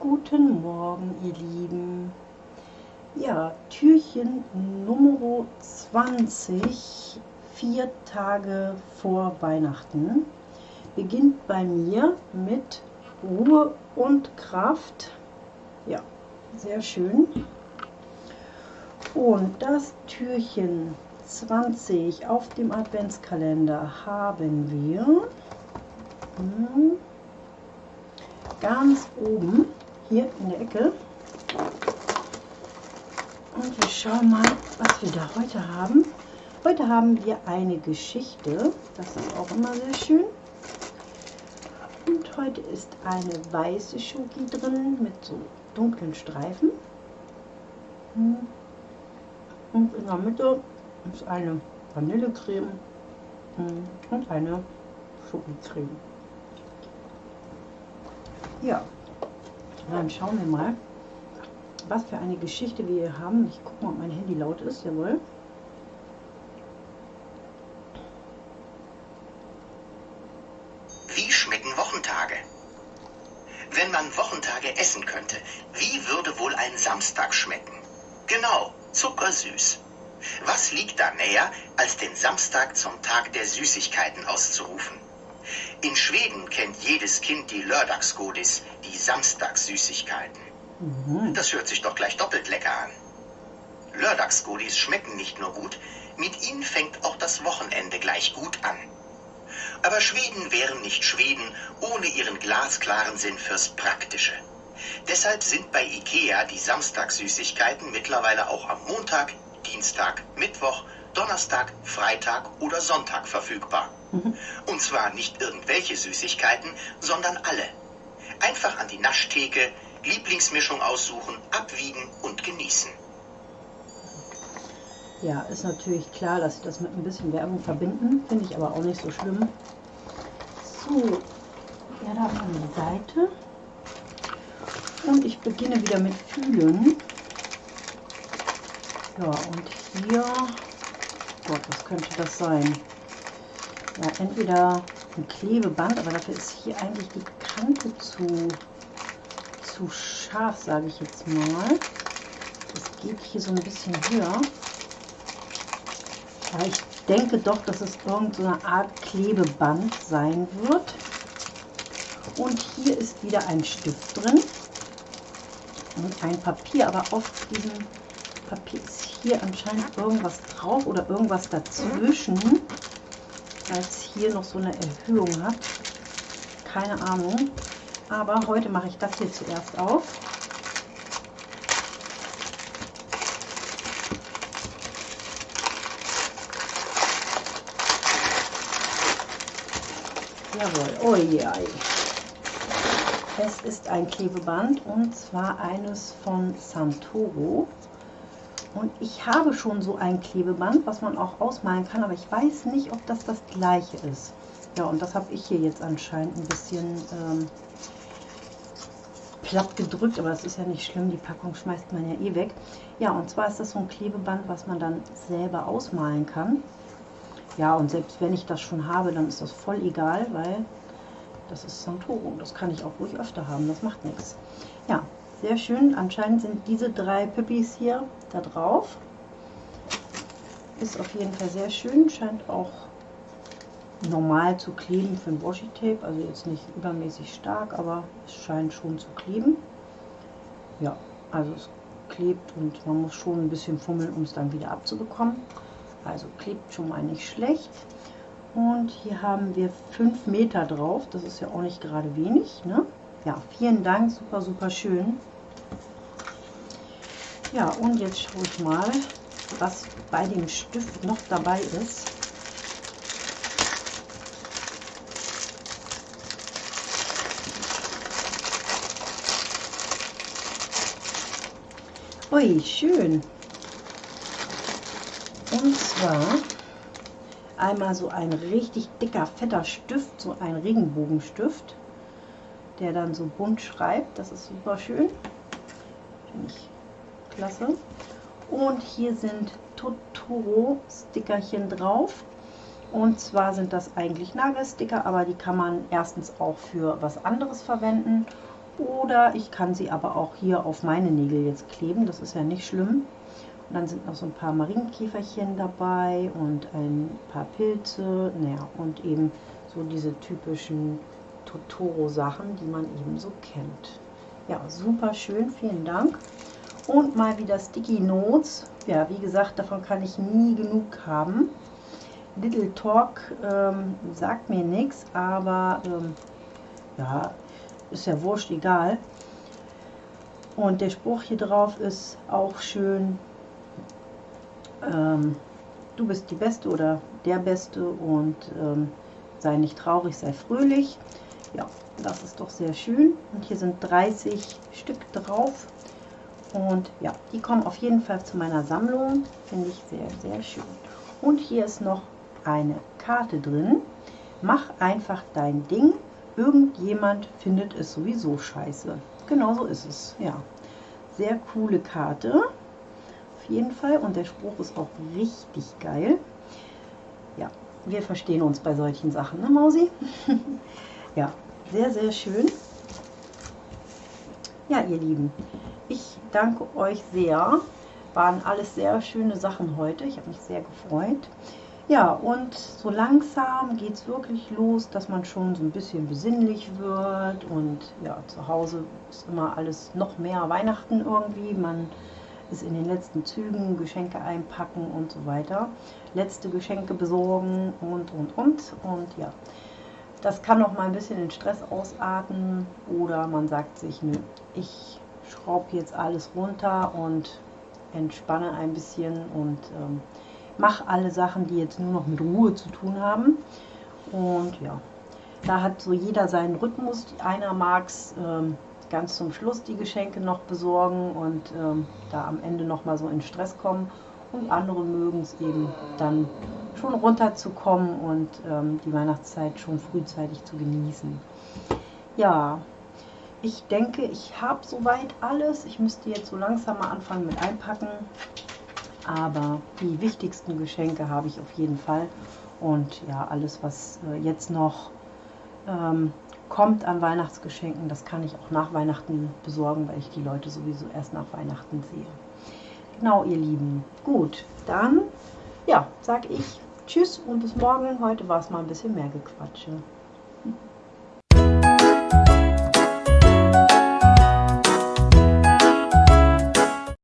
Guten Morgen, ihr Lieben. Ja, Türchen Nummer 20, vier Tage vor Weihnachten, beginnt bei mir mit Ruhe und Kraft. Ja, sehr schön. Und das Türchen 20 auf dem Adventskalender haben wir hm, ganz oben hier in der Ecke. Und wir schauen mal, was wir da heute haben. Heute haben wir eine Geschichte. Das ist auch immer sehr schön. Und heute ist eine weiße Schoki drin mit so dunklen Streifen. Hm. Und in der Mitte ist eine Vanillecreme hm, und eine Schokocreme. Ja, dann schauen wir mal, was für eine Geschichte wir hier haben. Ich gucke mal, ob mein Handy laut ist. Jawohl. Wie schmecken Wochentage? Wenn man Wochentage essen könnte, wie würde wohl ein Samstag schmecken? Genau, zuckersüß. Was liegt da näher, als den Samstag zum Tag der Süßigkeiten auszurufen? In Schweden kennt jedes Kind die Lördagsgodis, die Samstagssüßigkeiten. Mhm. Das hört sich doch gleich doppelt lecker an. Lördagsgodis schmecken nicht nur gut, mit ihnen fängt auch das Wochenende gleich gut an. Aber Schweden wären nicht Schweden ohne ihren glasklaren Sinn fürs Praktische. Deshalb sind bei Ikea die Samstagssüßigkeiten mittlerweile auch am Montag, Dienstag, Mittwoch, Donnerstag, Freitag oder Sonntag verfügbar. Mhm. Und zwar nicht irgendwelche Süßigkeiten, sondern alle. Einfach an die Naschtheke, Lieblingsmischung aussuchen, abwiegen und genießen. Ja, ist natürlich klar, dass sie das mit ein bisschen Werbung verbinden. Finde ich aber auch nicht so schlimm. So, ja, da von die Seite. Und ich beginne wieder mit Fühlen. Ja, und hier, Gott, was könnte das sein? Ja, entweder ein Klebeband, aber dafür ist hier eigentlich die Kante zu, zu scharf, sage ich jetzt mal. Das geht hier so ein bisschen höher. Aber ich denke doch, dass es irgendeine so Art Klebeband sein wird. Und hier ist wieder ein Stift drin und ein Papier, aber auf diesem Papier ist hier anscheinend irgendwas drauf oder irgendwas dazwischen, es hier noch so eine Erhöhung hat. Keine Ahnung. Aber heute mache ich das hier zuerst auf. Jawohl, oh je. Es ist ein Klebeband und zwar eines von Santoro. Und ich habe schon so ein Klebeband, was man auch ausmalen kann, aber ich weiß nicht, ob das das gleiche ist. Ja, und das habe ich hier jetzt anscheinend ein bisschen ähm, platt gedrückt, aber das ist ja nicht schlimm, die Packung schmeißt man ja eh weg. Ja, und zwar ist das so ein Klebeband, was man dann selber ausmalen kann. Ja, und selbst wenn ich das schon habe, dann ist das voll egal, weil das ist Santoro. Das kann ich auch ruhig öfter haben, das macht nichts. Ja, sehr schön. Anscheinend sind diese drei Pippis hier da drauf. Ist auf jeden Fall sehr schön. Scheint auch normal zu kleben für ein Washi-Tape. Also jetzt nicht übermäßig stark, aber es scheint schon zu kleben. Ja, also es klebt und man muss schon ein bisschen fummeln, um es dann wieder abzubekommen. Also klebt schon mal nicht schlecht. Und hier haben wir 5 Meter drauf. Das ist ja auch nicht gerade wenig. Ne? Ja, vielen Dank. Super, super schön. Ja, und jetzt schaue ich mal, was bei dem Stift noch dabei ist. Ui, schön. Und zwar einmal so ein richtig dicker, fetter Stift, so ein Regenbogenstift, der dann so bunt schreibt. Das ist super schön. Finde ich klasse. Und hier sind Totoro-Stickerchen drauf. Und zwar sind das eigentlich Nagelsticker, aber die kann man erstens auch für was anderes verwenden. Oder ich kann sie aber auch hier auf meine Nägel jetzt kleben, das ist ja nicht schlimm. Und dann sind noch so ein paar Marienkäferchen dabei und ein paar Pilze, naja, und eben so diese typischen Totoro-Sachen, die man eben so kennt. Ja, super schön, vielen Dank. Und mal wieder Sticky Notes. Ja, wie gesagt, davon kann ich nie genug haben. Little Talk ähm, sagt mir nichts, aber ähm, ja, ist ja wurscht, egal. Und der Spruch hier drauf ist auch schön. Ähm, du bist die Beste oder der Beste und ähm, sei nicht traurig, sei fröhlich. Ja, das ist doch sehr schön. Und hier sind 30 Stück drauf. Und ja, die kommen auf jeden Fall zu meiner Sammlung. Finde ich sehr, sehr schön. Und hier ist noch eine Karte drin. Mach einfach dein Ding. Irgendjemand findet es sowieso scheiße. Genau so ist es. Ja, sehr coole Karte. Auf jeden Fall. Und der Spruch ist auch richtig geil. Ja, wir verstehen uns bei solchen Sachen, ne Mausi? ja, sehr, sehr schön. Ja, ihr Lieben, danke euch sehr. Waren alles sehr schöne Sachen heute. Ich habe mich sehr gefreut. Ja, und so langsam geht es wirklich los, dass man schon so ein bisschen besinnlich wird. Und ja, zu Hause ist immer alles noch mehr Weihnachten irgendwie. Man ist in den letzten Zügen, Geschenke einpacken und so weiter. Letzte Geschenke besorgen und, und, und. Und ja, das kann noch mal ein bisschen in Stress ausarten. Oder man sagt sich, nö, ich schraube jetzt alles runter und entspanne ein bisschen und ähm, mache alle Sachen, die jetzt nur noch mit Ruhe zu tun haben. Und ja, da hat so jeder seinen Rhythmus. Einer mag es ähm, ganz zum Schluss die Geschenke noch besorgen und ähm, da am Ende noch mal so in Stress kommen. Und andere mögen es eben dann schon runterzukommen und ähm, die Weihnachtszeit schon frühzeitig zu genießen. Ja, ich denke, ich habe soweit alles. Ich müsste jetzt so langsam mal anfangen mit einpacken. Aber die wichtigsten Geschenke habe ich auf jeden Fall. Und ja, alles, was äh, jetzt noch ähm, kommt an Weihnachtsgeschenken, das kann ich auch nach Weihnachten besorgen, weil ich die Leute sowieso erst nach Weihnachten sehe. Genau, ihr Lieben. Gut, dann ja, sage ich Tschüss und bis morgen. Heute war es mal ein bisschen mehr Gequatsche.